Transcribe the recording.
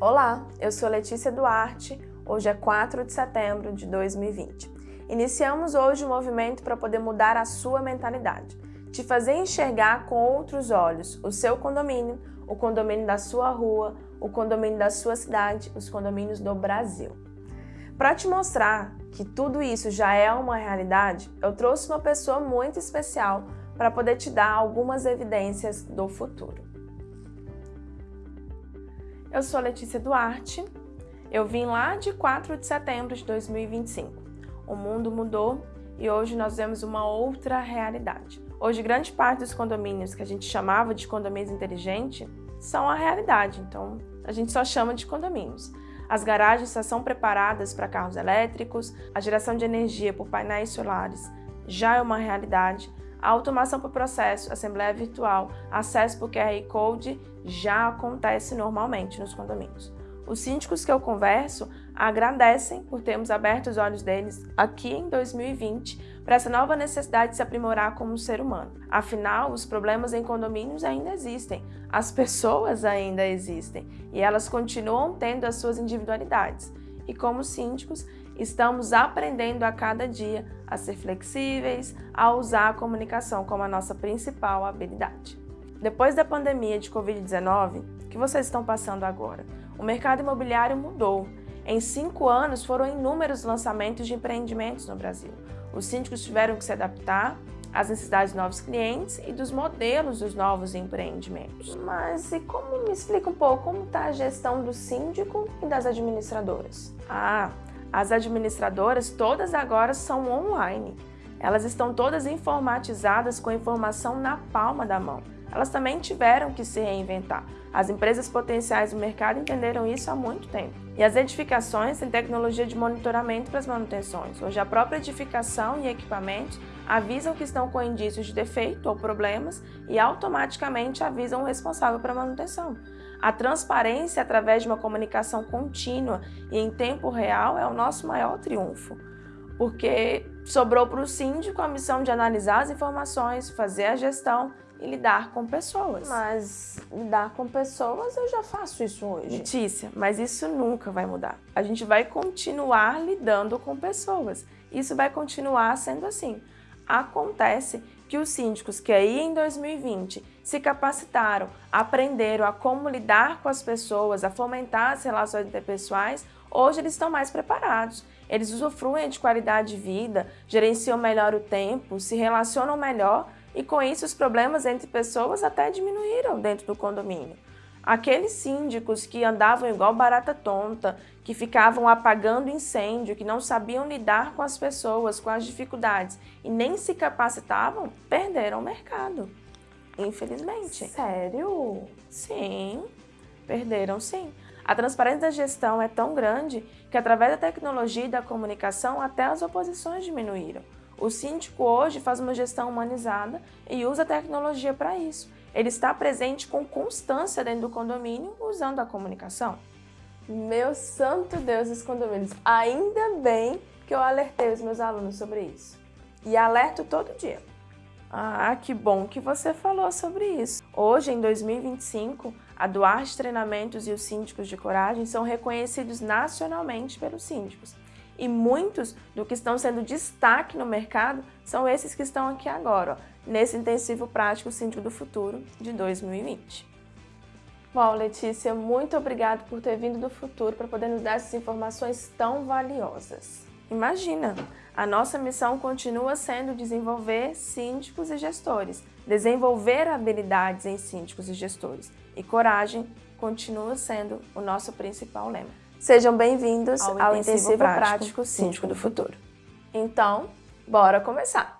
Olá, eu sou Letícia Duarte, hoje é 4 de setembro de 2020. Iniciamos hoje um movimento para poder mudar a sua mentalidade, te fazer enxergar com outros olhos o seu condomínio, o condomínio da sua rua, o condomínio da sua cidade, os condomínios do Brasil. Para te mostrar que tudo isso já é uma realidade, eu trouxe uma pessoa muito especial para poder te dar algumas evidências do futuro. Eu sou Letícia Duarte, eu vim lá de 4 de setembro de 2025. O mundo mudou e hoje nós vemos uma outra realidade. Hoje, grande parte dos condomínios que a gente chamava de condomínios inteligentes são a realidade, então a gente só chama de condomínios. As garagens já são preparadas para carros elétricos, a geração de energia por painéis solares já é uma realidade, a automação por processo, assembleia virtual, acesso por QR Code já acontece normalmente nos condomínios. Os síndicos que eu converso agradecem por termos aberto os olhos deles aqui em 2020 para essa nova necessidade de se aprimorar como ser humano. Afinal, os problemas em condomínios ainda existem, as pessoas ainda existem e elas continuam tendo as suas individualidades. E como síndicos, estamos aprendendo a cada dia a ser flexíveis, a usar a comunicação como a nossa principal habilidade. Depois da pandemia de Covid-19, o que vocês estão passando agora? O mercado imobiliário mudou. Em cinco anos, foram inúmeros lançamentos de empreendimentos no Brasil. Os síndicos tiveram que se adaptar às necessidades dos novos clientes e dos modelos dos novos empreendimentos. Mas e como me explica um pouco como está a gestão do síndico e das administradoras? Ah, as administradoras todas agora são online. Elas estão todas informatizadas com a informação na palma da mão elas também tiveram que se reinventar. As empresas potenciais do mercado entenderam isso há muito tempo. E as edificações têm tecnologia de monitoramento para as manutenções. Hoje a própria edificação e equipamentos avisam que estão com indícios de defeito ou problemas e automaticamente avisam o responsável para a manutenção. A transparência através de uma comunicação contínua e em tempo real é o nosso maior triunfo porque sobrou para o síndico a missão de analisar as informações, fazer a gestão e lidar com pessoas. Mas lidar com pessoas, eu já faço isso hoje. Letícia, mas isso nunca vai mudar. A gente vai continuar lidando com pessoas. Isso vai continuar sendo assim. Acontece que os síndicos que aí em 2020 se capacitaram, aprenderam a como lidar com as pessoas, a fomentar as relações interpessoais, hoje eles estão mais preparados. Eles usufruem de qualidade de vida, gerenciam melhor o tempo, se relacionam melhor e com isso os problemas entre pessoas até diminuíram dentro do condomínio. Aqueles síndicos que andavam igual barata tonta, que ficavam apagando incêndio, que não sabiam lidar com as pessoas, com as dificuldades e nem se capacitavam, perderam o mercado. Infelizmente. Sério? Sim, perderam sim. A transparência da gestão é tão grande que através da tecnologia e da comunicação até as oposições diminuíram. O síndico hoje faz uma gestão humanizada e usa a tecnologia para isso. Ele está presente com constância dentro do condomínio usando a comunicação. Meu santo Deus dos condomínios, ainda bem que eu alertei os meus alunos sobre isso. E alerto todo dia. Ah, que bom que você falou sobre isso. Hoje, em 2025, a Duarte Treinamentos e os síndicos de coragem são reconhecidos nacionalmente pelos síndicos. E muitos do que estão sendo destaque no mercado são esses que estão aqui agora, ó, nesse intensivo prático Síndico do Futuro de 2020. Bom, Letícia, muito obrigada por ter vindo do futuro para poder nos dar essas informações tão valiosas. Imagina, a nossa missão continua sendo desenvolver síndicos e gestores, desenvolver habilidades em síndicos e gestores. E coragem continua sendo o nosso principal lema. Sejam bem-vindos ao, ao Intensivo, Prático, Prático Síndico do Futuro. Então, bora começar!